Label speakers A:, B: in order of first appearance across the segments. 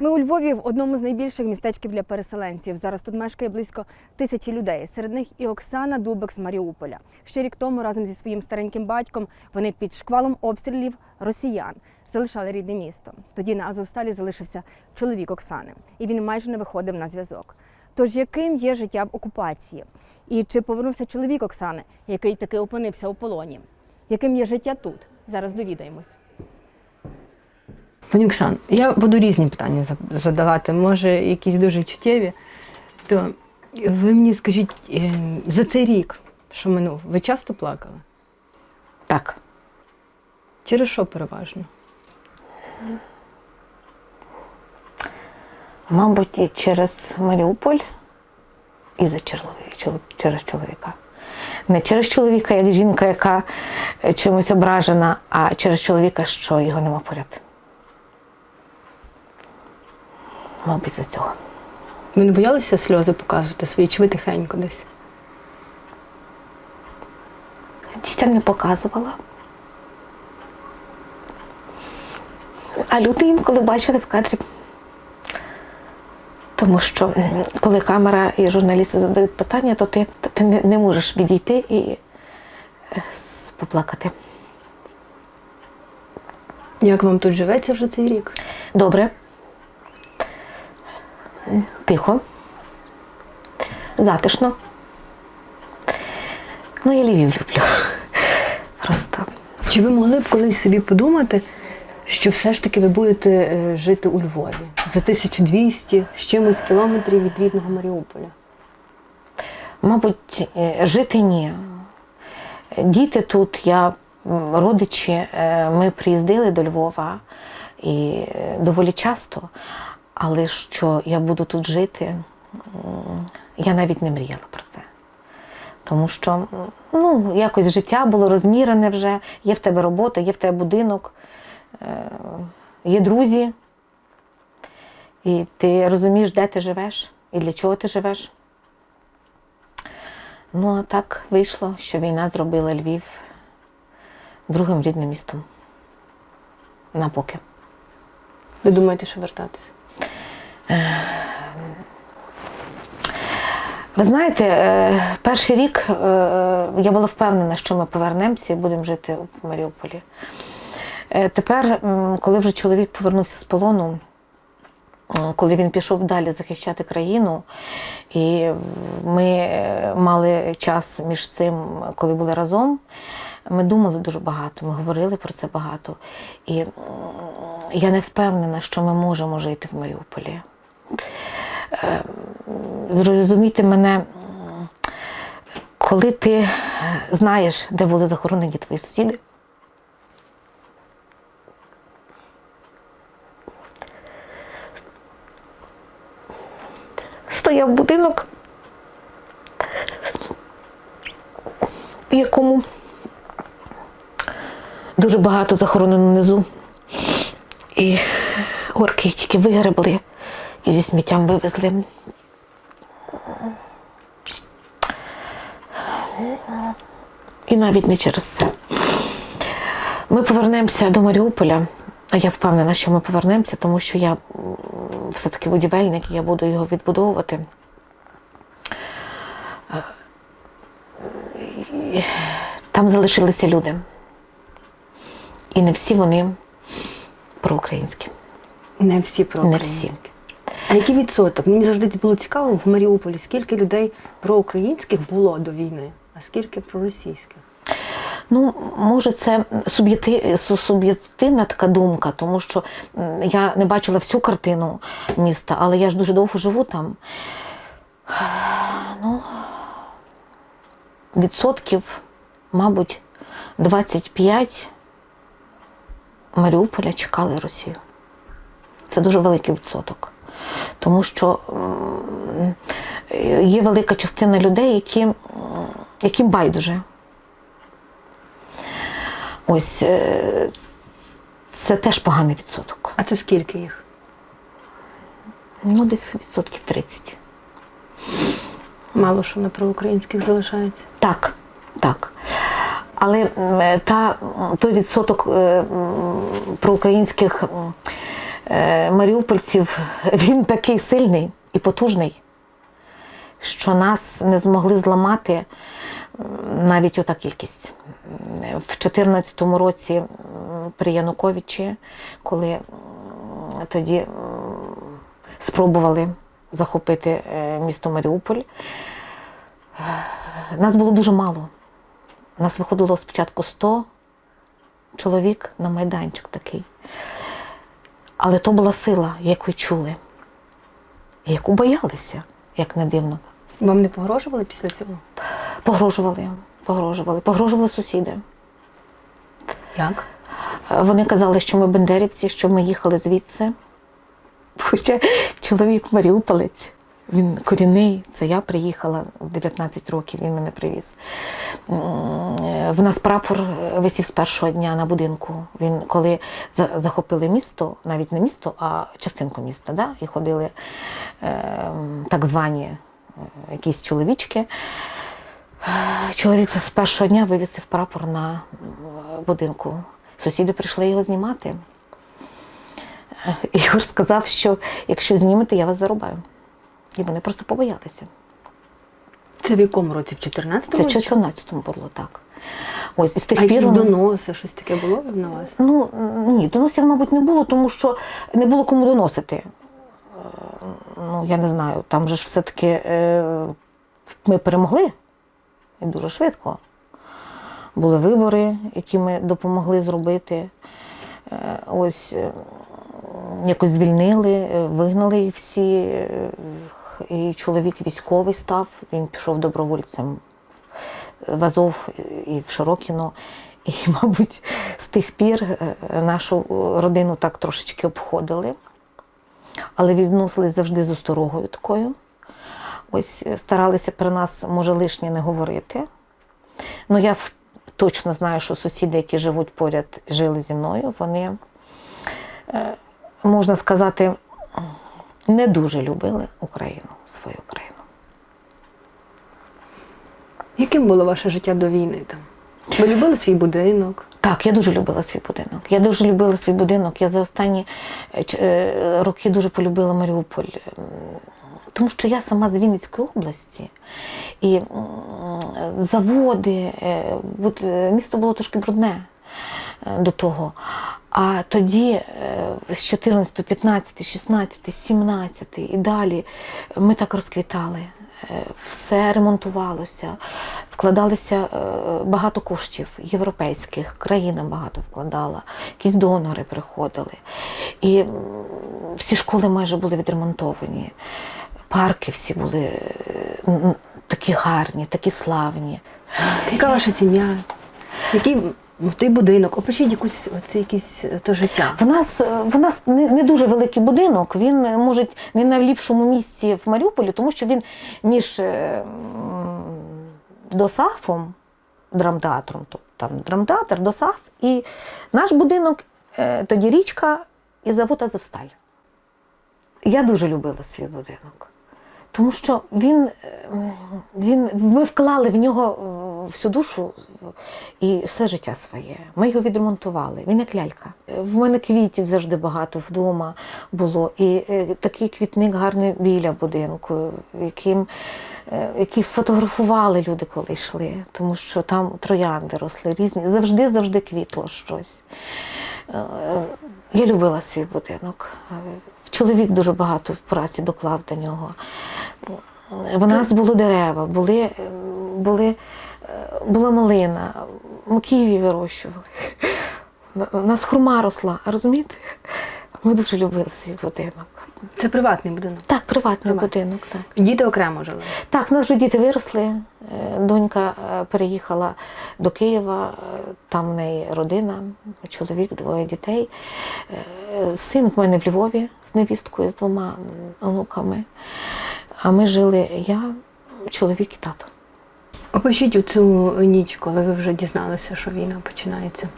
A: Ми у Львові в одному з найбільших містечків для переселенців. Зараз тут мешкає близько тисячі людей. Серед них і Оксана Дубик з Маріуполя. Ще рік тому разом зі своїм стареньким батьком вони під шквалом обстрілів росіян залишали рідне місто. Тоді на Азовсталі залишився чоловік Оксани, і він майже не виходив на зв'язок. Тож яким є життя в окупації? І чи повернувся чоловік Оксани, який таки опинився у полоні? Яким є життя тут? Зараз довідаємось.
B: Пані Оксан, я буду різні питання задавати, може, якісь дуже чуттєві. То ви мені скажіть, е, за цей рік, що минув, ви часто плакали?
C: Так.
B: Через що переважно?
C: Мабуть, і через Маріуполь і за чоловіка, через чоловіка. Не через чоловіка, як жінка, яка е, чимось ображена, а через чоловіка, що його нема поряд. Мабуть, за цього.
B: Ви не боялися сльози показувати свої, чи ви тихенько десь?
C: Дітям не показувала. А люди інколи бачили в кадрі. Тому що коли камера і журналісти задають питання, то ти, то ти не, не можеш відійти і е, поплакати.
B: Як вам тут живеться вже цей рік?
C: Добре. Тихо. Затишно. Ну, я Львів люблю. Просто.
B: Чи ви могли б колись собі подумати, що все ж таки ви будете е, жити у Львові за 1200 з чимось кілометрів від рідного Маріуполя?
C: Мабуть, е, жити ні. Діти тут, я, родичі, е, ми приїздили до Львова і доволі часто, але що я буду тут жити, я навіть не мріяла про це. Тому що ну, якось життя було розмірене вже, є в тебе робота, є в тебе будинок, е, є друзі, і ти розумієш, де ти живеш і для чого ти живеш. Ну, а так вийшло, що війна зробила Львів другим рідним містом. На поки.
B: Ви думаєте, що вертатися?
C: Ви знаєте, е, перший рік е, я була впевнена, що ми повернемося і будемо жити в Маріуполі. Е, Тепер, коли вже чоловік повернувся з полону, коли він пішов далі захищати країну, і ми мали час між цим, коли були разом, ми думали дуже багато, ми говорили про це багато. І я не впевнена, що ми можемо жити в Маріуполі. Е, Зрозумійте мене, коли ти знаєш, де були захоронені твої сусіди, стояв будинок, в якому дуже багато захоронено внизу. І орки тільки вигребли і зі сміттям вивезли. І навіть не через це. Ми повернемося до Маріуполя, а я впевнена, що ми повернемося, тому що я все-таки будівельник, і я буду його відбудовувати. Там залишилися люди. І не всі вони проукраїнські.
B: Не всі про
C: Не всі.
B: А який відсоток? Мені завжди було цікаво в Маріуполі, скільки людей проукраїнських було до війни, а скільки проросійських?
C: Ну, може, це суб'єктивна така думка, тому що я не бачила всю картину міста, але я ж дуже довго живу там. Ну, відсотків, мабуть, 25 Маріуполя чекали Росію. Це дуже великий відсоток. Тому що є велика частина людей, які, яким байдуже. Ось е, це теж поганий відсоток.
B: А це скільки їх?
C: Ну, десь відсотків 30.
B: Мало що на проукраїнських залишається.
C: Так, так. Але та, той відсоток е, проукраїнських е, маріупольців він такий сильний і потужний, що нас не змогли зламати навіть ота кількість. В 2014 році при Януковичі, коли тоді спробували захопити е, місто Маріуполь, е, нас було дуже мало. Нас виходило спочатку 100 чоловік на майданчик такий. Але то була сила, яку чули, яку боялися, як не дивно.
B: Вам не погрожували після цього?
C: Погрожували, погрожували, погрожували сусіди.
B: Як?
C: Вони казали, що ми бендерівці, що ми їхали звідси. Хоча чоловік Маріуполець, він корінний, це я приїхала в 19 років, він мене привіз. Е, В нас прапор висів з першого дня на будинку. Він коли захопили місто, навіть не місто, а частинку міста, да? і ходили е, так звані е, якісь чоловічки. Е, Чоловік з першого дня вивісив прапор на будинку. Сусіди прийшли його знімати. Е, Ігор сказав, що якщо знімете, я вас зарубаю. І вони просто побоялися.
B: Це в якому році? В 14-му?
C: Це в 14-му було так. Ось з тих
B: А
C: пір.
B: якісь доноси, щось таке було на вас?
C: Ну ні, доносів, мабуть, не було, тому що не було кому доносити. Е, Ну, я не знаю, там же ж все-таки е, ми перемогли і дуже швидко. Були вибори, які ми допомогли зробити. Е, Ось якось звільнили, вигнали їх всі. І чоловік військовий став, він пішов добровольцем в Азов і в Широкіно. І, мабуть, з тих пір е, нашу родину так трошечки обходили, але відносились завжди з осторогою такою. Ось е, старалися про нас, може, лишнє не говорити. Ну, я точно знаю, що сусіди, які живуть поряд, жили зі мною, вони, е, можна сказати, не дуже любили Україну, свою країну.
B: Яким було ваше життя до війни там? Ви любили свій будинок?
C: Так, я дуже любила свій будинок. Я дуже любила свій будинок. Я за останні е, е, роки дуже полюбила Маріуполь. Тому що я сама з Вінницької області. І заводи, е, місто було трошки брудне до того. А тоді, е, з 14, 15, 16, 17 і далі ми так розквітали. Е, Все ремонтувалося, вкладалися е, багато коштів європейських, країна багато вкладала, якісь донори приходили. І всі школи майже були відремонтовані, парки всі були е, такі гарні, такі славні.
B: Яка ваша сім'я? Який ну, той будинок? Опишіть якусь оце якесь е, то життя.
C: В нас, е, в нас не, не дуже великий будинок. Він е, може не на ліпшому місці в Маріуполі, тому що він між ДОСАФом, драмтеатром, тобто там драмтеатр, ДОСАФ, і наш будинок, тоді річка і завод Азовсталь. Я дуже любила свій будинок. Тому що він, він, ми вклали в нього всю душу і все життя своє. Ми його відремонтували. Він як лялька. В мене квітів завжди багато вдома було. І е, такий квітник гарний біля будинку, яким, е, який фотографували люди, коли йшли, тому що там троянди росли різні. Завжди, завжди квітло щось. Е, Я любила свій будинок. Чоловік дуже багато в праці доклав до нього. В нас були дерева, були, були, була малина, Києві вирощували. У нас хурма росла, розумієте? Ми дуже любили свій будинок.
B: Це приватний будинок.
C: Так, приватний
B: Приватний.
C: будинок, так.
B: Діти окремо жили.
C: Так, у нас вже діти виросли. Е, Донька е, переїхала до Києва, е, там в неї родина, чоловік, двоє дітей. Син в мене в Львові з невісткою, з двома онуками. А ми жили я, чоловік і тато.
B: Опишіть у цю ніч, коли ви вже дізналися, що війна починається.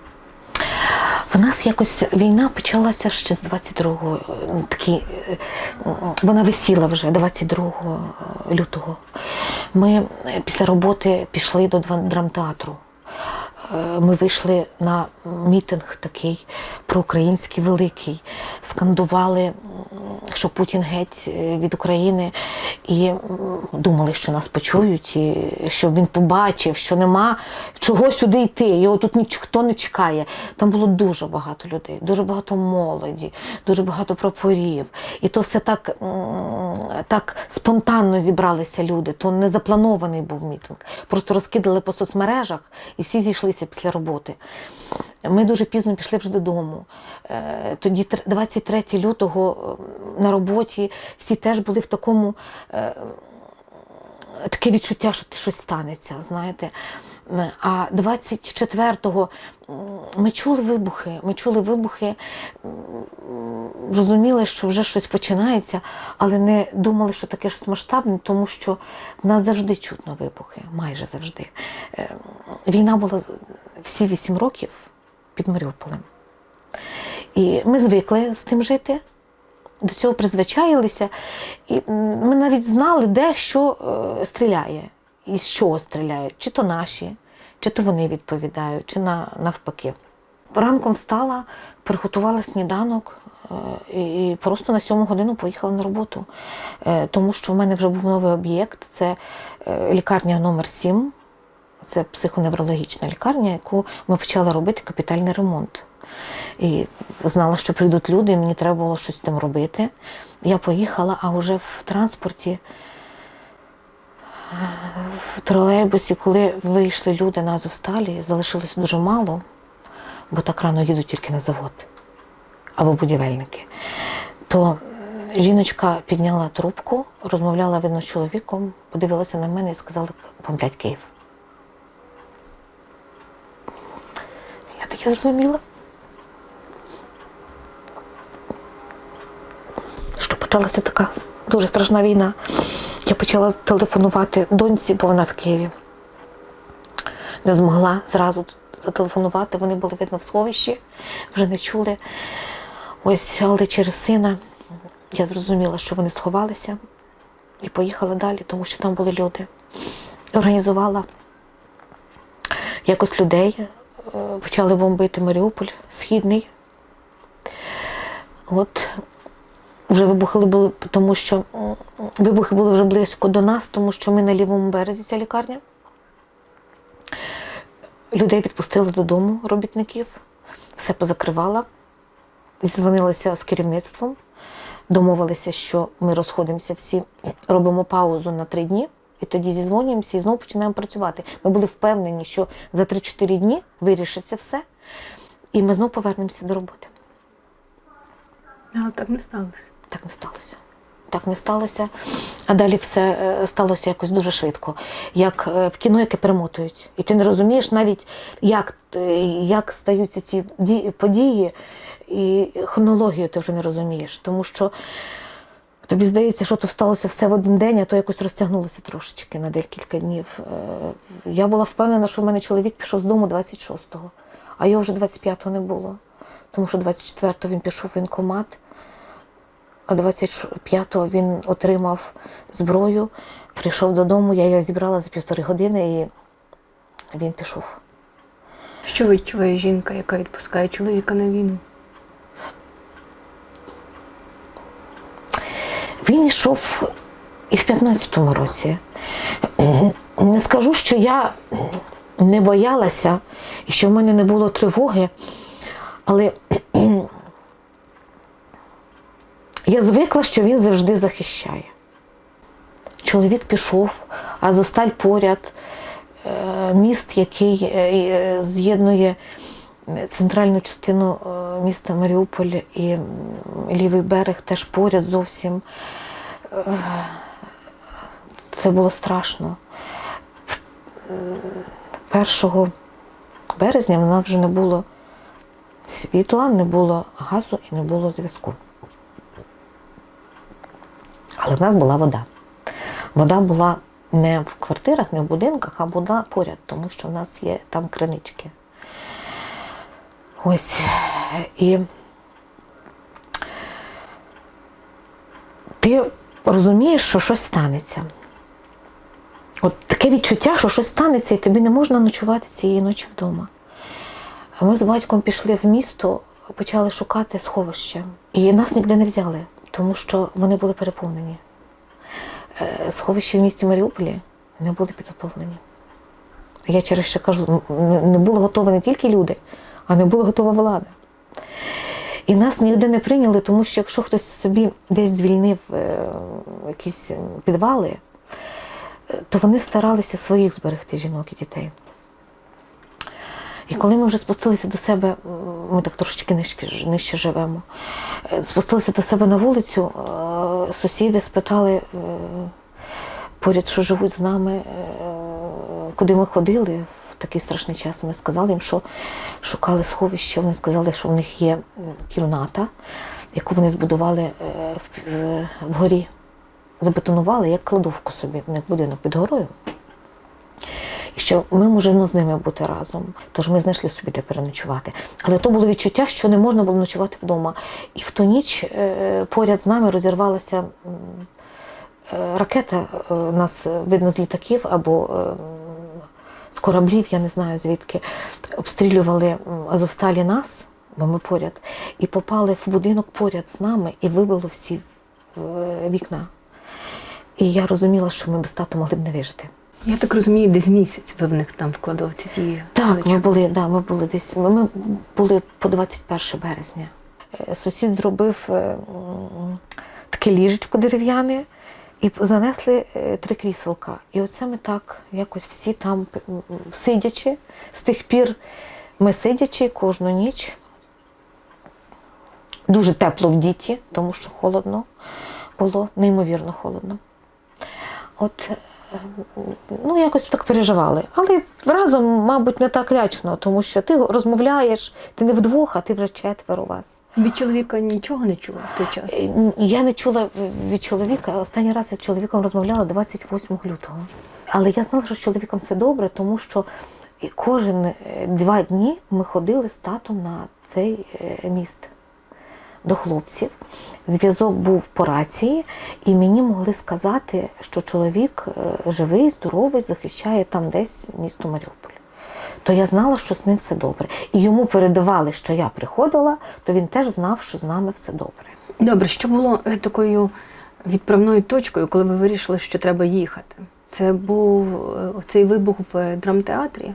C: В нас якось війна почалася ще з 22-го. е, Такі, е, вона висіла вже 22 лютого. Ми е, після роботи пішли до драмтеатру. Е, ми вийшли на мітинг такий проукраїнський великий, скандували, що Путін геть е, від України, і думали, що нас почують, і щоб він побачив, що нема чого сюди йти. Його тут ніхто не чекає. Там було дуже багато людей, дуже багато молоді, дуже багато прапорів. І то все так, так спонтанно зібралися люди. То не запланований був мітинг. Просто розкидали по соцмережах і всі зійшлися після роботи. Ми дуже пізно пішли вже додому. Е, Тоді, 23 лютого, на роботі всі теж були в такому. е, Таке відчуття, що щось станеться, знаєте. А 24-го ми чули вибухи, ми чули вибухи, розуміли, що вже щось починається, але не думали, що таке щось масштабне, тому що в нас завжди чутно вибухи, майже завжди. Е, Війна була всі 8 років під Маріуполем. І ми звикли з тим жити, до цього призвичаїлися. І ми навіть знали, де що е, стріляє, і з чого стріляють, чи то наші, чи то вони відповідають, чи навпаки. Ранком встала, приготувала сніданок і просто на сьому годину поїхала на роботу, Е, тому що в мене вже був новий об'єкт це е, лікарня номер 7 це психоневрологічна лікарня, яку ми почали робити капітальний ремонт. І знала, що прийдуть люди, і мені треба було щось з тим робити. Я поїхала, а вже в транспорті, е, в тролейбусі, коли вийшли люди на Азовсталі, залишилось дуже мало, бо так рано їдуть тільки на завод або будівельники. То е, жіночка підняла трубку, розмовляла видно з чоловіком, подивилася на мене і сказала, бомблять Київ. Я таке зрозуміла. Що почалася така дуже страшна війна. Я почала телефонувати доньці, бо вона в Києві. Не змогла зразу зателефонувати. Вони були видно в сховищі, вже не чули. Ось, але через сина я зрозуміла, що вони сховалися і поїхала далі, тому що там були люди. Організувала якось людей, е, почали бомбити Маріуполь, Східний. От вже вибухи були, тому що вибухи були вже близько до нас, тому що ми на лівому березі ця лікарня. Людей відпустили додому робітників, все позакривала. Зізвонилася з керівництвом, домовилися, що ми розходимося всі, робимо паузу на три дні, і тоді зізвонюємося і знову починаємо працювати. Ми були впевнені, що за 3-4 дні вирішиться все, і ми знову повернемося до роботи.
B: Але так не сталося.
C: Так не сталося. Так не сталося. А далі все е, сталося якось дуже швидко. Як е, в кіно, яке перемотують. І ти не розумієш навіть, як, е, як стаються ці події, і хронологію ти вже не розумієш. Тому що тобі здається, що то сталося все в один день, а то якось розтягнулося трошечки на декілька днів. Е, Я була впевнена, що в мене чоловік пішов з дому 26-го, а його вже 25-го не було. Тому що 24-го він пішов в воєнкомат. А 25-го він отримав зброю, прийшов додому, я його зібрала за півтори години і він пішов.
B: Що відчуває жінка, яка відпускає чоловіка на війну?
C: Він йшов і в 15-му році. Не скажу, що я не боялася і що в мене не було тривоги, але я звикла, що він завжди захищає. Чоловік пішов, а Зосталь поряд, е, міст, який е, е, з'єднує центральну частину е, міста Маріуполь і лівий берег теж поряд зовсім. Е, Це було страшно. Е, 1 березня в нас вже не було світла, не було газу і не було зв'язку. Але в нас була вода. Вода була не в квартирах, не в будинках, а вода поряд, тому що в нас є там кринички. Ось. І ти розумієш, що щось станеться. От таке відчуття, що щось станеться, і тобі не можна ночувати цієї ночі вдома. Ми з батьком пішли в місто, почали шукати сховище. І нас ніде не взяли, тому що вони були переповнені. Е, Сховища в місті Маріуполі не були підготовлені. Я через що кажу, не були готові не тільки люди, а не була готова влада. І нас ніде не прийняли, тому що якщо хтось собі десь звільнив е, якісь підвали, е, то вони старалися своїх зберегти жінок і дітей. І коли ми вже спустилися до себе, ми так трошечки нижче, нижче живемо, е, спустилися до себе на вулицю, е, сусіди спитали е, поряд, що живуть з нами, е, куди ми ходили такий страшний час. Ми сказали їм, що шукали сховище. Вони сказали, що в них є кімната, яку вони збудували е, е, вгорі. Забетонували як кладовку собі, в них будинок під горою. І що ми можемо з ними бути разом. Тож ми знайшли собі де переночувати. Але то було відчуття, що не можна було ночувати вдома. І в ту ніч е, поряд з нами розірвалася ракета. Нас видно з літаків або е, з кораблів, я не знаю звідки. Обстрілювали Азовсталі нас, бо ми поряд, і попали в будинок поряд з нами і вибило всі е, вікна. І я розуміла, що ми без тату могли б не вижити.
B: Я так розумію, десь місяць ви в них там в кладовці ті.
C: Так, ми були, да, ми були десь. Ми ми були по 21 березня. Е, Сусід зробив е, таке ліжечко дерев'яне і занесли е, три кріселка. І оце ми так якось всі там сидячи. З тих пір ми сидячи кожну ніч. Дуже тепло в діті, тому що холодно було, неймовірно холодно. От е, ну, якось так переживали. Але разом, мабуть, не так лячно, тому що ти розмовляєш, ти не вдвох, а ти вже четверо вас.
B: Від чоловіка нічого не чула в той час.
C: Е, Я не чула від чоловіка. Останній раз я з чоловіком розмовляла 28 лютого. Але я знала, що з чоловіком все добре, тому що кожен е, два дні ми ходили з татом на цей е, міст до хлопців. Зв'язок був по рації, і мені могли сказати, що чоловік живий, здоровий, захищає там десь місто Маріуполь. То я знала, що з ним все добре. І йому передавали, що я приходила, то він теж знав, що з нами все добре.
B: Добре, що було е, такою відправною точкою, коли ви вирішили, що треба їхати? Це був е, цей вибух в е, драмтеатрі?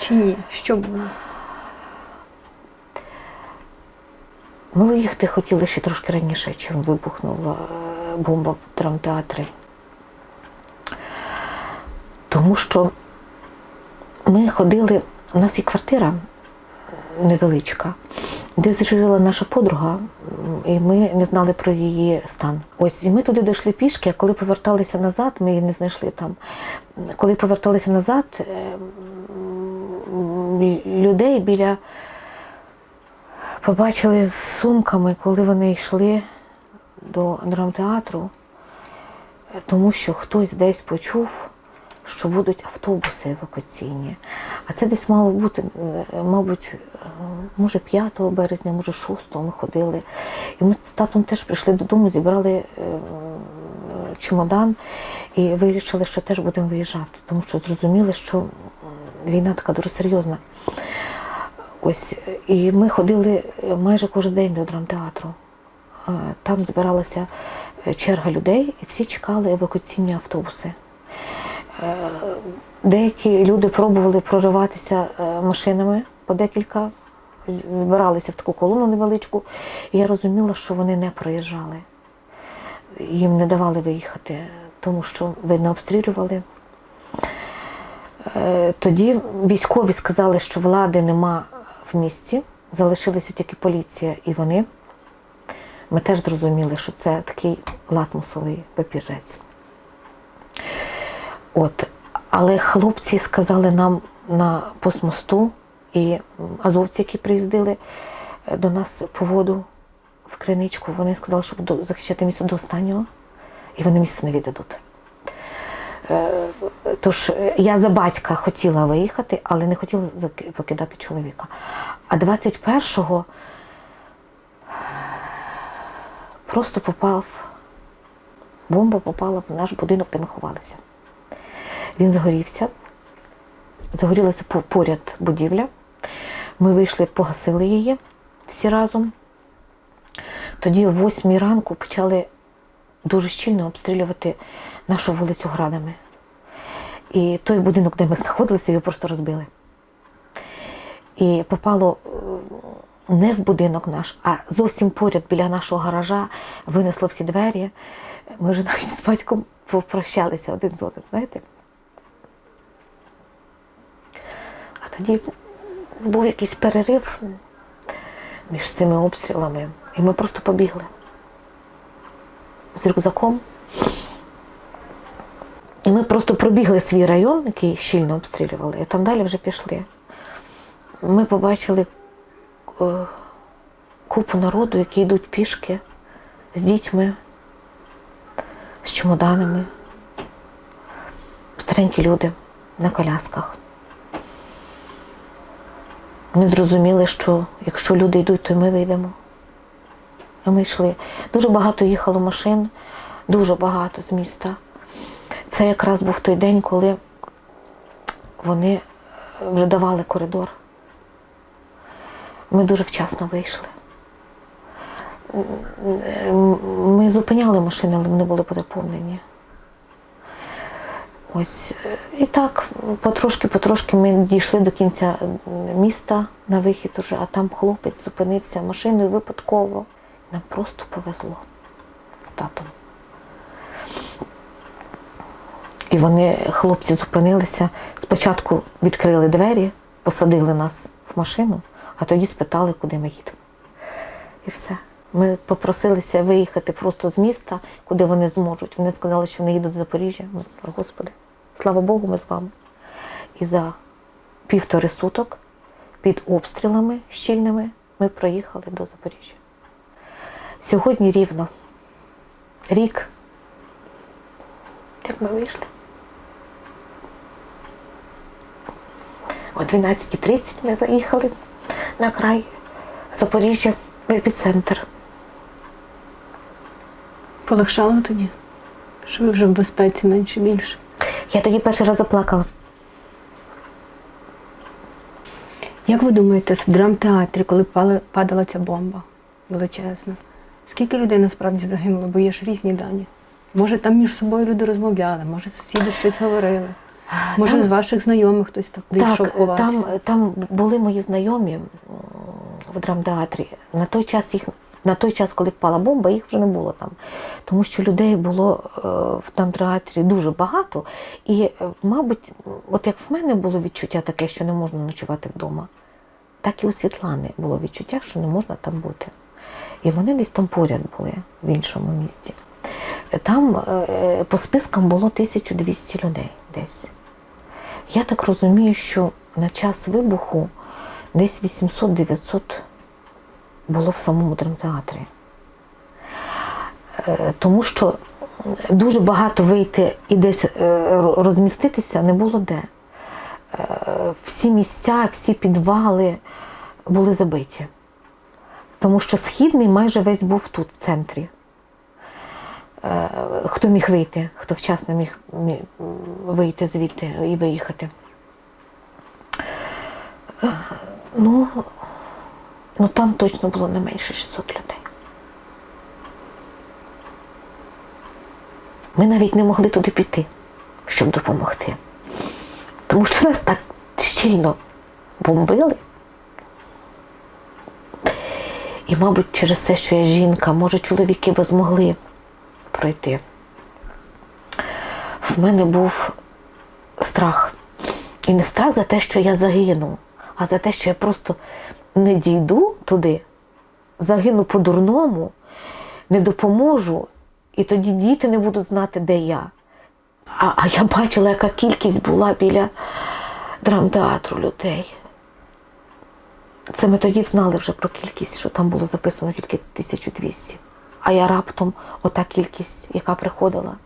B: Чи ні? Що було?
C: Ми виїхати хотіли ще трошки раніше, чим вибухнула бомба в драмтеатрі. Тому що ми ходили, у нас є квартира невеличка, де жила наша подруга, і ми не знали про її стан. Ось і ми туди дійшли пішки, а коли поверталися назад, ми її не знайшли там. Коли поверталися назад, е, людей біля побачили з сумками, коли вони йшли до драмтеатру, тому що хтось десь почув, що будуть автобуси евакуаційні. А це десь мало бути, е, мабуть, е, може 5 березня, може 6 ми ходили. І ми з татом теж прийшли додому, зібрали е, чемодан і вирішили, що теж будемо виїжджати, тому що зрозуміли, що війна така дуже серйозна. Ось і ми ходили майже кожен день до драмтеатру. Там збиралася черга людей, і всі чекали евакуаційні автобуси. Е, Деякі люди пробували прориватися е, машинами по декілька, збиралися в таку колону невеличку, і я розуміла, що вони не проїжджали. Їм не давали виїхати, тому що видно обстрілювали. Е, Тоді військові сказали, що влади нема в місті, залишилася тільки поліція і вони. Ми теж зрозуміли, що це такий латмусовий папірець. От. Але хлопці сказали нам на постмосту і азовці, які приїздили е, до нас по воду в криничку, вони сказали, що будуть захищати місто до останнього, і вони місто не віддадуть. Е, Тож е, я за батька хотіла виїхати, але не хотіла покидати чоловіка. А 21-го просто попав, бомба попала в наш будинок, де ми ховалися. Він загорівся, загорілася поряд будівля. Ми вийшли, погасили її всі разом. Тоді о 8 ранку почали дуже щільно обстрілювати нашу вулицю градами. І той будинок, де ми знаходилися, його просто розбили. І попало е, не в будинок наш, а зовсім поряд біля нашого гаража винесло всі двері. Ми вже навіть з батьком попрощалися один з одним, знаєте. А тоді був якийсь перерив між цими обстрілами, і ми просто побігли з рюкзаком. І ми просто пробігли свій район, який щільно обстрілювали, і там далі вже пішли. Ми побачили е, купу народу, які йдуть пішки з дітьми, з чемоданами, старенькі люди на колясках. Ми зрозуміли, що якщо люди йдуть, то ми вийдемо. І ми йшли. Дуже багато їхало машин, дуже багато з міста. Це якраз був той день, коли вони вже давали коридор. Ми дуже вчасно вийшли. Ми зупиняли машини, але вони були переповнені. Ось е, і так, потрошки-потрошки ми дійшли до кінця міста на вихід уже, а там хлопець зупинився машиною випадково. Нам просто повезло з татом. І вони, хлопці, зупинилися. Спочатку відкрили двері, посадили нас в машину, а тоді спитали, куди ми їдемо. І все. Ми попросилися виїхати просто з міста, куди вони зможуть. Вони сказали, що вони їдуть до Запоріжжя. Ми сказали, Господи, слава Богу, ми з вами. І за півтори суток під обстрілами щільними ми проїхали до Запоріжжя. Сьогодні рівно рік, як ми вийшли. О 12.30 ми заїхали на край Запоріжжя в епіцентр.
B: Полегшало тоді, що ви вже в безпеці менше більше.
C: Я тоді перший раз заплакала.
B: Як ви думаєте, в драмтеатрі, коли падала ця бомба величезна, скільки людей насправді загинуло, бо є ж різні дані? Може, там між собою люди розмовляли, може сусіди щось говорили, може
C: Там-
B: з ваших знайомих хтось так дійшов у вас?
C: там, там були мої знайомі в драмтеатрі. На той час їх. На той час, коли впала бомба, їх вже не було там. Тому що людей було е, в драмтеатрі дуже багато. І, е, мабуть, от як в мене було відчуття таке, що не можна ночувати вдома, так і у Світлани було відчуття, що не можна там бути. І вони десь там поряд були в іншому місці. Там е, по спискам було 1200 людей десь. Я так розумію, що на час вибуху десь 800-900 було в самому драмтеатрі. Е, Тому що дуже багато вийти і десь е, розміститися не було де. Е, Всі місця, всі підвали були забиті. Тому що східний майже весь був тут, в центрі. Хто міг вийти, хто вчасно міг вийти звідти і виїхати. Ну, ну там точно було не менше 600 людей. Ми навіть не могли туди піти, щоб допомогти. Тому що нас так щільно бомбили. І, мабуть, через те, що я жінка, може, чоловіки би змогли пройти. В мене був страх. І не страх за те, що я загину, а за те, що я просто не дійду туди, загину по-дурному, не допоможу, і тоді діти не будуть знати, де я. А, а я бачила, яка кількість була біля драмтеатру людей. Це ми тоді знали вже про кількість, що там було записано тільки 1200. А я раптом ота кількість, яка приходила.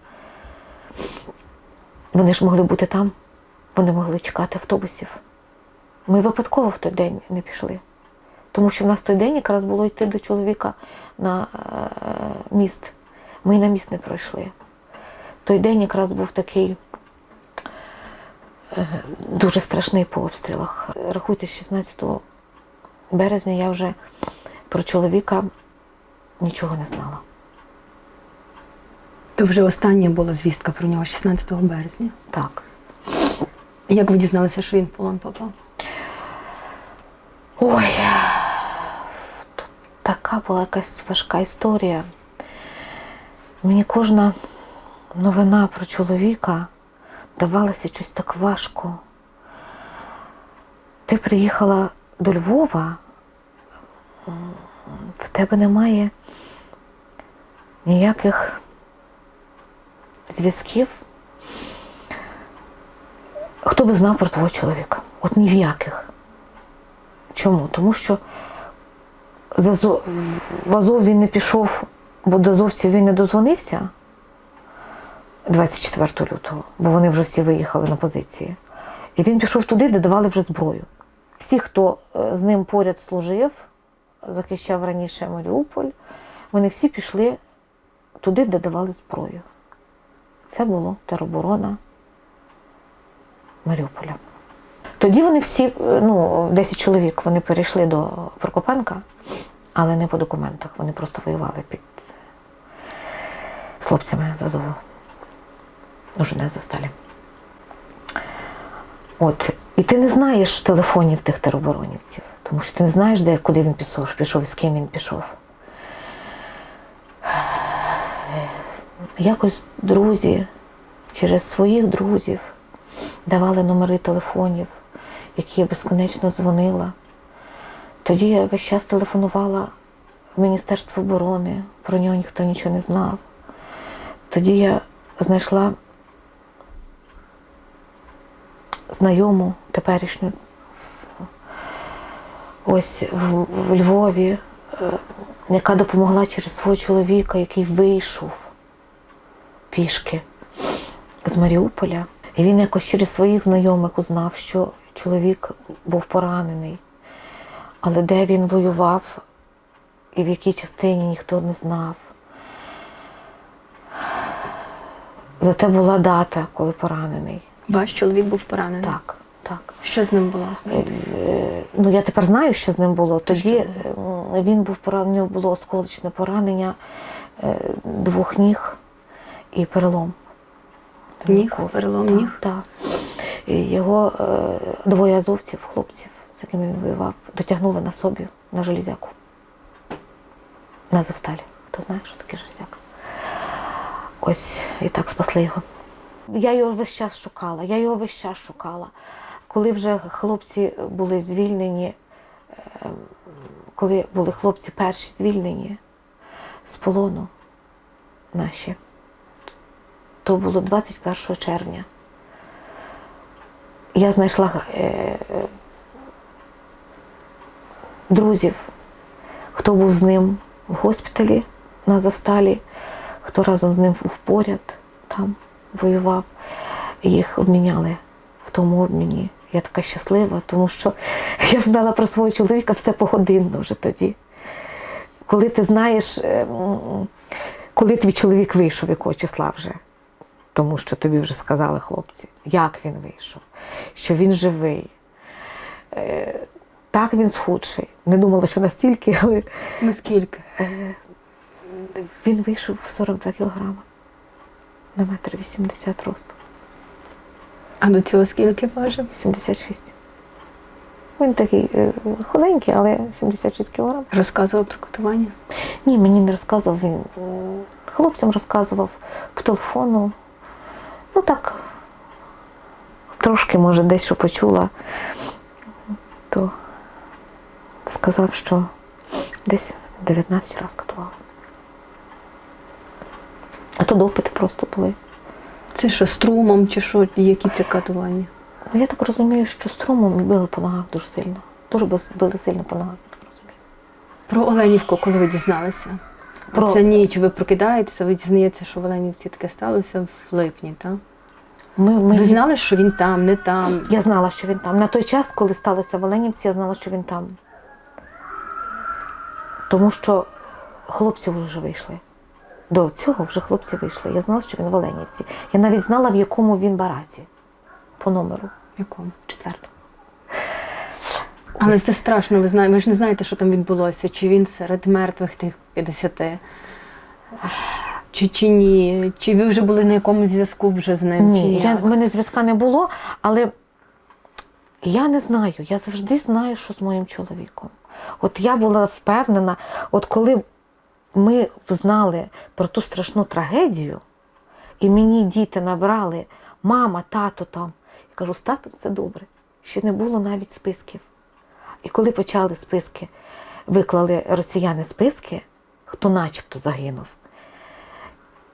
C: Вони ж могли бути там, вони могли чекати автобусів. Ми випадково в той день не пішли. Тому що в нас той день якраз було йти до чоловіка на е, міст. Ми на міст не пройшли. Той день якраз був такий е, дуже страшний по обстрілах. Рахуйте, 16 березня я вже про чоловіка нічого не знала.
B: То вже остання була звістка про нього 16 березня.
C: Так.
B: Як ви дізналися, що він в полон попав?
C: Ой, тут така була якась важка історія. Мені кожна новина про чоловіка давалася щось так важко. Ти приїхала до Львова, в тебе немає ніяких зв'язків. Хто би знав про твого чоловіка? От ні в яких. Чому? Тому що в Азов він не пішов, бо до азовців він не дозвонився 24 лютого, бо вони вже всі виїхали на позиції. І він пішов туди, де давали вже зброю. Всі, хто е, з ним поряд служив, захищав раніше Маріуполь, вони всі пішли туди, де давали зброю. Це було тероборона Маріуполя. Тоді вони всі, е, ну, 10 чоловік, вони перейшли до Прокопенка, але не по документах. Вони просто воювали під хлопцями з Азову. Уже не засталі. От. І ти не знаєш телефонів тих тероборонівців, тому що ти не знаєш, де, куди він пішов, пішов з ким він пішов. Якось друзі через своїх друзів давали номери телефонів, які я безконечно дзвонила. Тоді я весь час телефонувала в Міністерство оборони, про нього ніхто нічого не знав. Тоді я знайшла знайому теперішню ось в, в Львові, е, яка допомогла через свого чоловіка, який вийшов пішки з Маріуполя. І він якось через своїх знайомих узнав, що чоловік був поранений. Але де він воював і в якій частині ніхто не знав. Зате була дата, коли поранений.
B: Ваш чоловік був поранений.
C: Так, так.
B: Що з ним було?
C: Е, Ну, я тепер знаю, що з ним було. Тоді
B: що
C: він був поранений, у нього було осколочне поранення е, двох ніг і перелом.
B: Ніг? Перелом
C: Так,
B: ніг?
C: Так. Його е, двоє азовців, хлопців, з якими він воював, дотягнули на собі на железяку. На Азовсталі. Хто знає, що таке железяка? Ось і так спасли його. Я його весь час шукала, я його весь час шукала. Коли вже хлопці були звільнені, е, коли були хлопці перші звільнені з полону наші, то було 21 червня. Я знайшла е, е, друзів, хто був з ним в госпіталі на Азовсталі, хто разом з ним був поряд там воював. Їх обміняли в тому обміні. Я така щаслива, тому що я знала про свого чоловіка все погодинно вже тоді. Коли ти знаєш, е, коли твій чоловік вийшов, якого числа вже, тому що тобі вже сказали хлопці, як він вийшов, що він живий. Е, Так він схудший. Не думала, що настільки, але
B: Наскільки?
C: він вийшов в 42 кілограми на метр 80 росту.
B: А до цього скільки важив?
C: 76. Він такий е, худенький, але 76 кілограм.
B: Розказував про катування?
C: Ні, мені не розказував він. Хлопцям розказував по телефону. Ну так, трошки, може, десь що почула, то сказав, що десь 19 разів катував. А то допити просто були.
B: Це що, струмом чи що? Які це катування?
C: Ну, я так розумію, що струмом били по ногах дуже сильно. Дуже били- сильно по ногах, я так розумію.
B: Про Оленівку, коли ви дізналися?
C: Про-
B: Про... Ця ніч ви прокидаєтеся, ви дізнаєтеся, що в Оленівці таке сталося в липні, так?
C: Ми, ми...
B: Ви знали, що він там, не там.
C: Я знала, що він там. На той час, коли сталося в Оленівці, я знала, що він там. Тому що хлопці вже вийшли. До цього вже хлопці вийшли. Я знала, що він в Оленівці. Я навіть знала, в якому він бараці по номеру
B: В якому?
C: четвертому.
B: Але це страшно, ви знаєте, ви ж не знаєте, що там відбулося. Чи він серед мертвих тих 50, чи, чи ні? Чи ви вже були на якомусь зв'язку вже з ним? чи
C: Ні, я, в мене зв'язка не було, але я не знаю. Я завжди знаю, що з моїм чоловіком. От я була впевнена, от коли ми знали про ту страшну трагедію, і мені діти набрали мама, тато там. Я кажу, з татом все добре. Ще не було навіть списків. І коли почали списки, виклали росіяни списки, хто начебто загинув.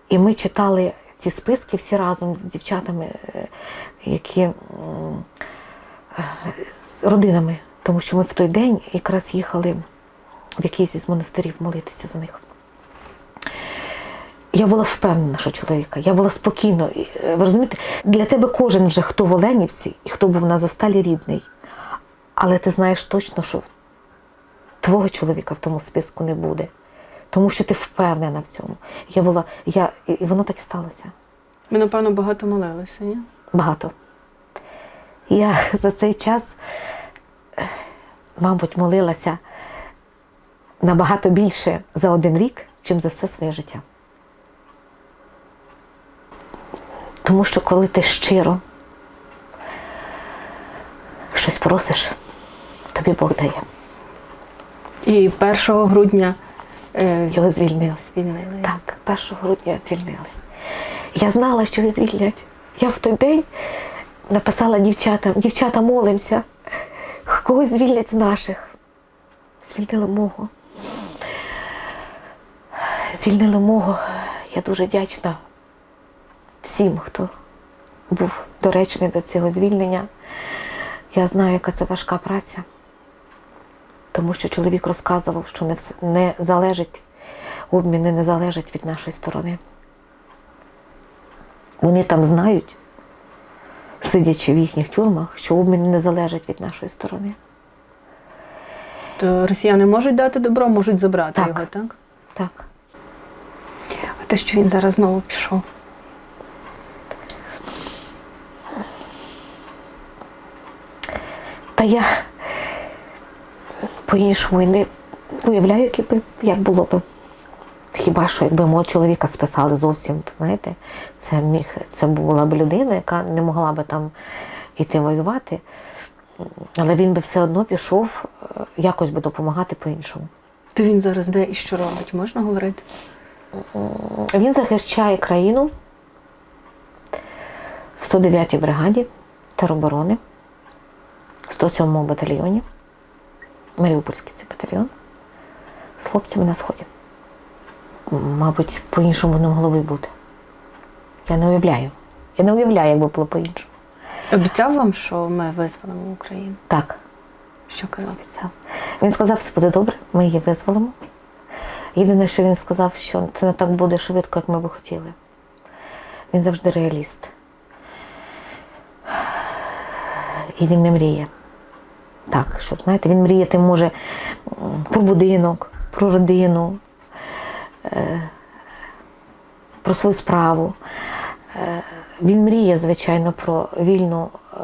C: І ми читали ці списки всі разом з дівчатами, е, які з родинами, тому що ми в той день якраз їхали в якийсь із монастирів молитися за них. Я була впевнена, що чоловіка, я була спокійно. Е, Ви розумієте, для тебе кожен вже хто в Оленівці і хто був на Зосталі рідний. Але ти знаєш точно, що твого чоловіка в тому списку не буде. Тому що ти впевнена в цьому. Я була, я, і воно так і сталося.
B: Ви, напевно, багато молилися, ні?
C: Багато. Я за цей час, мабуть, молилася набагато більше за один рік, чим за все своє життя. Тому що коли ти щиро щось просиш, тобі Бог дає.
B: І 1 грудня
C: Його звільнили.
B: звільнили.
C: Так, 1 грудня звільнили. Я знала, що її звільнять. Я в той день написала дівчатам, дівчата, молимося, когось звільнять з наших. Звільнили мого. Звільнили мого. Я дуже вдячна всім, хто був доречний до цього звільнення. Я знаю, яка це важка праця. Тому що чоловік розказував, що не, не залежить, обміни не залежать від нашої сторони. Вони там знають, сидячи в їхніх тюрмах, що обміни не залежать від нашої сторони.
B: То росіяни можуть дати добро, можуть забрати
C: Так.
B: його, так?
C: Так.
B: А те, що він зараз знову пішов.
C: Та я по-іншому і не уявляю, як, би, як було б. Хіба що якби мого чоловіка списали зовсім, знаєте, це міг, це була б людина, яка не могла би там іти воювати, але він би все одно пішов е, якось би допомагати по-іншому.
B: То він зараз де і що робить? Можна говорити?
C: Він захищає країну в 109-й бригаді тероборони, в 107-му батальйоні, Маріупольський це батальйон, з хлопцями на сході. Мабуть, по-іншому не могло би бути. Я не уявляю. Я не уявляю, як би було по-іншому.
B: Обіцяв вам, що ми визволимо Україну?
C: Так,
B: Що казав?
C: обіцяв. Він сказав, все буде добре, ми її визволимо. Єдине, що він сказав, що це не так буде швидко, як ми би хотіли. Він завжди реаліст. І він не мріє. Так, щоб, знаєте, він мріяти може про будинок, про родину, е, про свою справу. Е, Він мріє, звичайно, про вільну, е,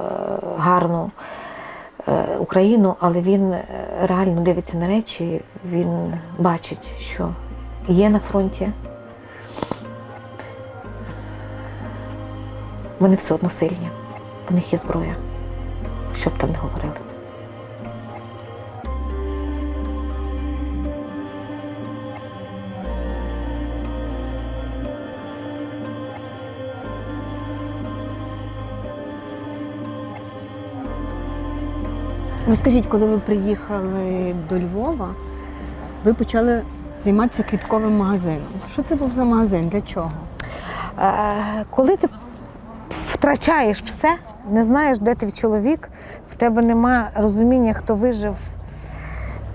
C: гарну Україну, але він реально дивиться на речі, він бачить, що є на фронті. Вони все одно сильні, в них є зброя, що б там не говорили.
A: Розкажіть, коли ви приїхали до Львова, ви почали займатися квітковим магазином. Що це був за магазин? Для чого?
C: Е, коли ти втрачаєш все, не знаєш, де твій чоловік, в тебе нема розуміння, хто вижив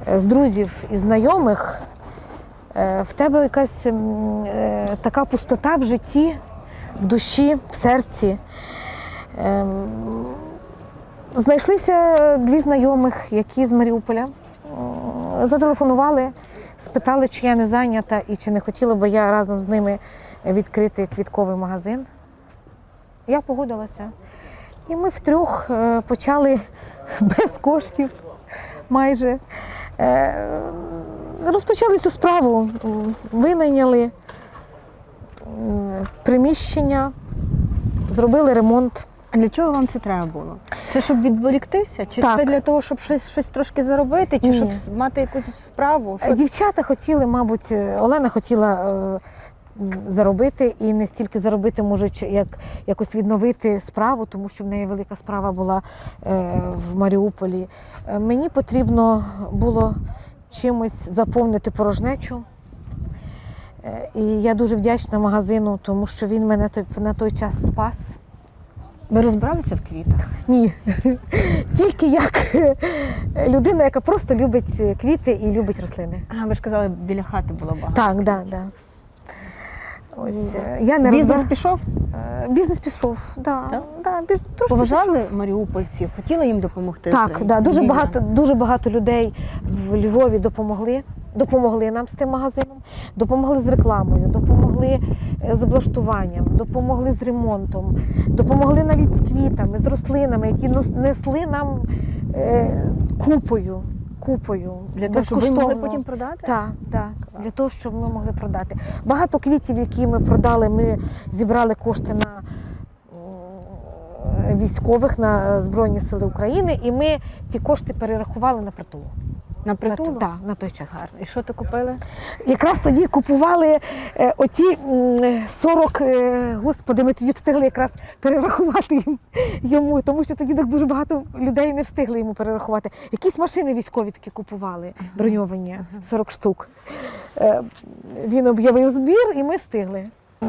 C: е, з друзів і знайомих, е, в тебе якась е, така пустота в житті, в душі, в серці. Ем, Знайшлися дві знайомих, які з Маріуполя. Зателефонували, спитали, чи я не зайнята і чи не хотіла би я разом з ними відкрити квітковий магазин. Я погодилася. І ми втрьох е, почали без коштів майже. Е, Розпочали цю справу, винайняли приміщення, зробили ремонт.
B: Для чого вам це треба було? Це щоб відволіктися? Чи
C: Так.
B: це для того, щоб щось, щось трошки заробити, чи
C: Ні.
B: щоб мати якусь справу? Що-
C: Дівчата хотіли, мабуть, е, Олена хотіла е, заробити і не стільки заробити, може, як якось відновити справу, тому що в неї велика справа була е, в Маріуполі. Е, Мені потрібно було чимось заповнити порожнечу. Е, І я дуже вдячна магазину, тому що він мене на той час спас.
B: Ви розбиралися в квітах?
C: Ні, тільки як людина, яка просто любить квіти і любить рослини.
B: А, ви ж казали, біля хати було багато.
C: Так, да, да. Ось е, я не
B: Бізнес
C: розбира-
B: пішов?
C: Е, Бізнес пішов. Да,
B: Так?
C: Да, біз... трошки
B: Поважали маріупольців, хотіли їм допомогти?
C: Так, да, дуже
B: Вільно.
C: багато, дуже багато людей в Львові допомогли. Допомогли нам з тим магазином, допомогли з рекламою, допомогли е, з облаштуванням, допомогли з ремонтом, допомогли навіть з квітами, з рослинами, які несли нам е, купою. Купою
B: Для того, щоб ми могли потім продати?
C: Так, так, для того, щоб ми могли продати. Багато квітів, які ми продали, ми зібрали кошти на військових на Збройні Сили України, і ми ті кошти перерахували на притулу.
B: На
C: На,
B: притулу?
C: той- на той час.
B: Гарно. І що ти купили?
C: Якраз тоді купували е, оті 40, е, господи, ми тоді встигли якраз перерахувати їм йому, тому що тоді так дуже багато людей не встигли йому перерахувати. Якісь машини військові такі купували, броньовані, 40 штук. Е, Він об'явив збір, і ми встигли.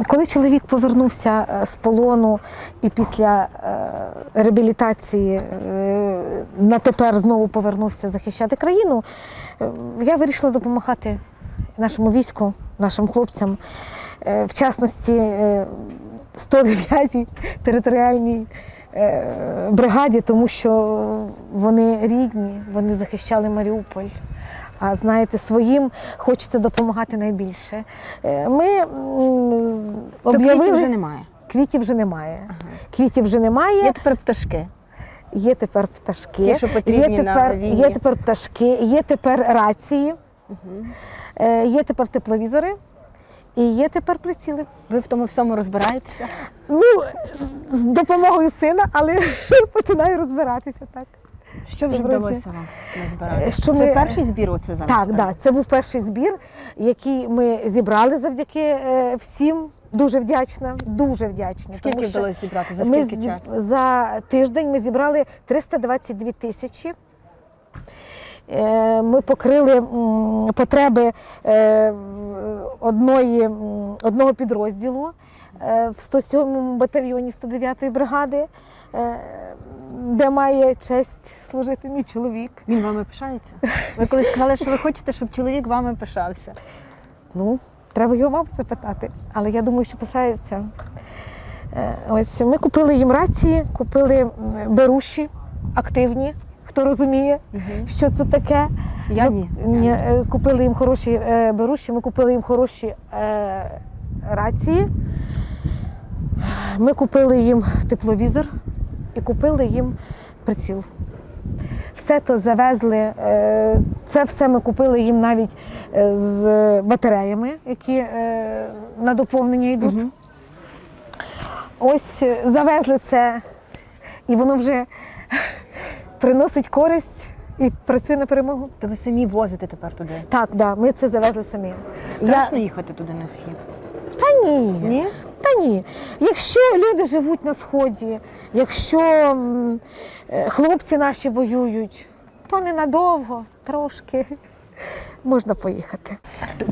C: Коли чоловік повернувся е, з полону і після е, реабілітації е, на тепер знову повернувся захищати країну, я вирішила допомагати нашому війську, нашим хлопцям, в частності е, 109-й територіальній бригаді, тому що вони рідні, вони захищали Маріуполь. А знаєте, своїм хочеться допомагати найбільше. Е, Ми
B: То квітів вже немає.
C: квітів вже немає. Квітів вже немає.
B: Є тепер пташки.
C: Є тепер пташки,
B: Ті, що потрібні
C: є
B: на
C: тепер,
B: війні.
C: є тепер пташки, є тепер рації, е, є тепер тепловізори і є тепер приціли.
B: Ви в тому всьому розбираєтеся?
C: Ну, з допомогою сина, але починаю розбиратися так.
B: Що вже вдалося вам назбирати?
C: Що
B: Це
C: ми-
B: перший збір оце зараз?
C: Так, да, це був перший збір, який ми зібрали завдяки е, всім. Дуже вдячна, дуже вдячна.
B: Скільки
C: тому
B: вдалося зібрати? За скільки
C: зі-
B: часу?
C: За тиждень ми зібрали 322 тисячі. Е, Ми покрили потреби е, одної, одного підрозділу е, в 107-му батальйоні 109-ї бригади, е, де має честь служити мій чоловік.
B: Він вами пишається? Ви колись сказали, що ви хочете, щоб чоловік вами пишався.
C: Ну, треба його маму запитати, але я думаю, що пишаються. Е, Ось ми купили їм рації, купили беруші активні, хто розуміє, що це таке.
B: Я
C: Ми-
B: ні.
C: ні, е, Купили їм хороші е, беруші, ми купили їм хороші рації. Ми купили їм тепловізор і купили їм приціл. Все то завезли. е, Це все ми купили їм навіть е, з батареями, які е, на доповнення йдуть.
B: Мгм.
C: Ось завезли це, і воно вже приносить користь і працює на перемогу.
B: То ви самі возите тепер туди.
C: Так, да, ми це завезли самі.
B: Страшно їхати туди на схід.
C: Та ні.
B: Ні?
C: Ні. Якщо люди живуть на сході, якщо е, хлопці наші воюють, то ненадовго, трошки можна поїхати.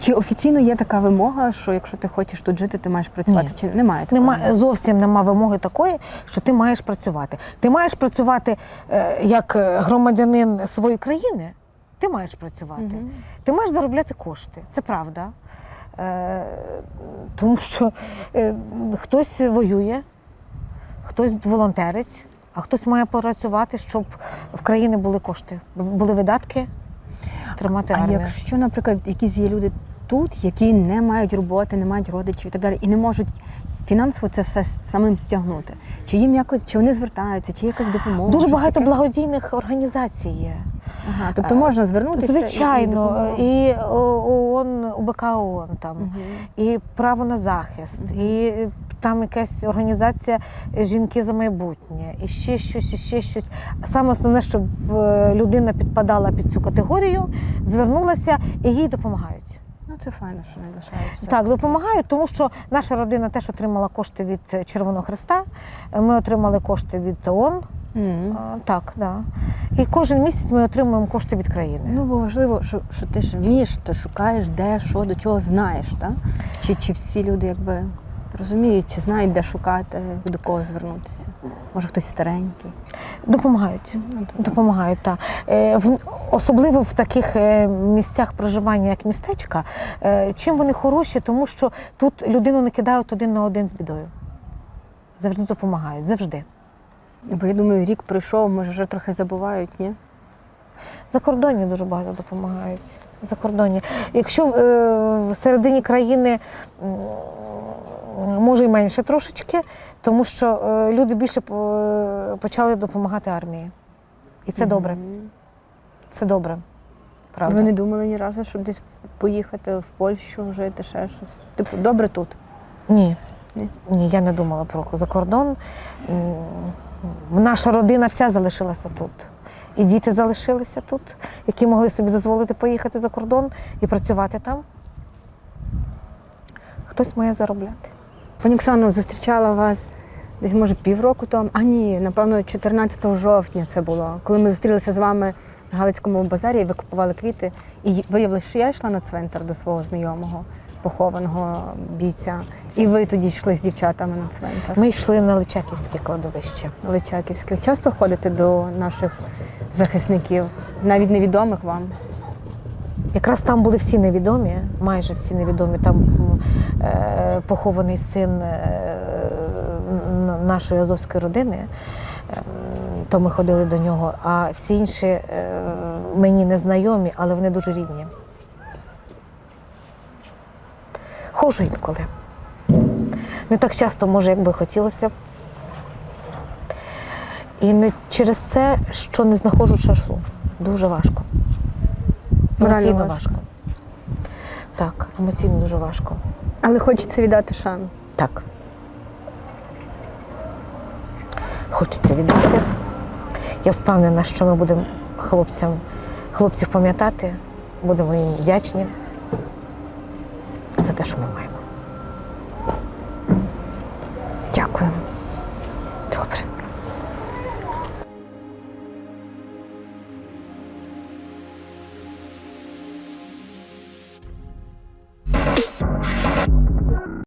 B: Чи офіційно є така вимога, що якщо ти хочеш тут жити, ти маєш працювати?
C: Ні.
B: Чи немає такої?
C: Нема зовсім нема вимоги такої, що ти маєш працювати. Ти маєш працювати е, як е, громадянин своєї країни. Ти маєш працювати.
B: Мгм.
C: Ти маєш заробляти кошти. Це правда. Е, тому що е, хтось воює, хтось волонтерить, а хтось має працювати, щоб в країні були кошти, були видатки тримати
B: А якщо, наприклад, якісь є люди тут, які не мають роботи, не мають родичів і так далі, і не можуть фінансово це все самим стягнути, чи їм якось чи вони звертаються, чи якась допомога?
C: Дуже багато
B: таке?
C: благодійних організацій є.
B: Ага, тобто можна звернутися? і- і
C: Звичайно, і ООН, УБК ООН там,
B: Мгм.
C: і право на захист, і там якась організація Жінки за майбутнє, і ще щось, і ще щось. Саме основне, щоб е, людина підпадала під цю категорію, звернулася і їй допомагають.
B: Ну це файно, що не лишаються.
C: Так, допомагають, тому що наша родина теж отримала кошти від Червоного Христа. Ми отримали кошти від ООН.
B: Мгм.
C: А, Так, да. І кожен місяць ми отримуємо кошти від країни.
B: Ну, бо важливо, що, що ти ж вмієш, ти шукаєш, де, що, до чого знаєш, так? Чи, чи всі люди якби розуміють, чи знають, де шукати, до кого звернутися? Може, хтось старенький.
C: Допомагають.
B: Ну,
C: Допомагають, так. Е, особливо в таких е, місцях проживання, як містечка, е, чим вони хороші, тому що тут людину не кидають один на один з бідою. Завжди допомагають, завжди.
B: Бо я думаю, рік пройшов, може, вже трохи забувають, ні?
C: За кордоні дуже багато допомагають. За кордоні. Якщо е, в середині країни може і менше трошечки, тому що е, люди більше почали допомагати армії. І це добре. Це добре. Правда.
B: Ви не думали ні разу, щоб десь поїхати в Польщу, жити, ще щось? Типу, добре тут.
C: Ні.
B: Ні?
C: Ні, я не думала про за кордон. Наша родина вся залишилася тут. І діти залишилися тут, які могли собі дозволити поїхати за кордон і працювати там. Хтось має заробляти.
B: Пані Оксано, зустрічала вас десь, може, півроку тому. А ні, напевно, 14 жовтня це було, коли ми зустрілися з вами на Галицькому базарі, і ви купували квіти. І виявилося, що я йшла на цвинтар до свого знайомого, похованого бійця. І ви тоді йшли з дівчатами на цвинтар.
C: Ми йшли на Личаківське кладовище.
B: Личаківське. Часто ходите до наших захисників, навіть невідомих вам.
C: Якраз там були всі невідомі, майже всі невідомі. Там е, похований син е, нашої азовської родини. Ем, То ми ходили до нього, а всі інші е, мені не знайомі, але вони дуже рідні. Хожу інколи. Не так часто, може, як би хотілося. І не через це, що не знаходжу часу. Дуже важко.
B: Морально
C: Емоційно
B: важко.
C: важко. Так, емоційно дуже важко.
B: Але хочеться віддати шану.
C: Так. Хочеться віддати. Я впевнена, що ми будемо хлопцям, хлопців пам'ятати, будемо їм вдячні за те, що ми маємо.